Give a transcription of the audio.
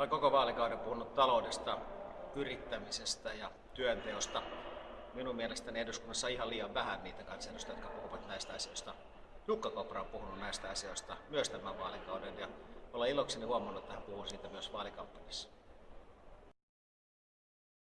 Olen koko vaalikauden puhunut taloudesta, yrittämisestä ja työnteosta. Minun mielestäni eduskunnassa on ihan liian vähän niitä kansanedustajia, jotka puhuvat näistä asioista. Jukka Kopra on puhunut näistä asioista myös tämän vaalikauden ja olen ilokseni huomannut, että hän puhuu siitä myös vaalikampanjassa.